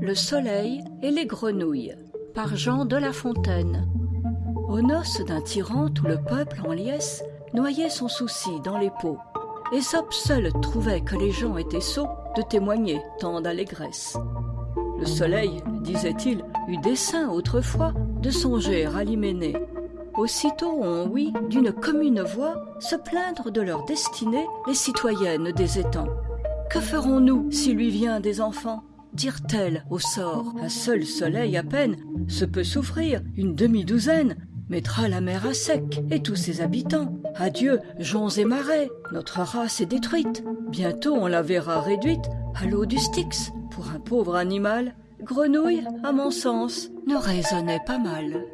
Le soleil et les grenouilles par Jean de La Fontaine. Aux noces d'un tyran tout le peuple en liesse noyait son souci dans les pots. Ésope seul trouvait que les gens étaient sots de témoigner tant d'allégresse. Le soleil disait-il eut dessein autrefois de songer à l'hyménée. Aussitôt on ouït d'une commune voix se plaindre de leur destinée les citoyennes des étangs. Que ferons-nous s'il lui vient des enfants? Au sort. Un seul soleil à peine se peut souffrir une demi-douzaine mettra la mer à sec et tous ses habitants. Adieu joncs et marais notre race est détruite. Bientôt on la verra réduite à l'eau du styx. Pour un pauvre animal grenouille à mon sens ne raisonnait pas mal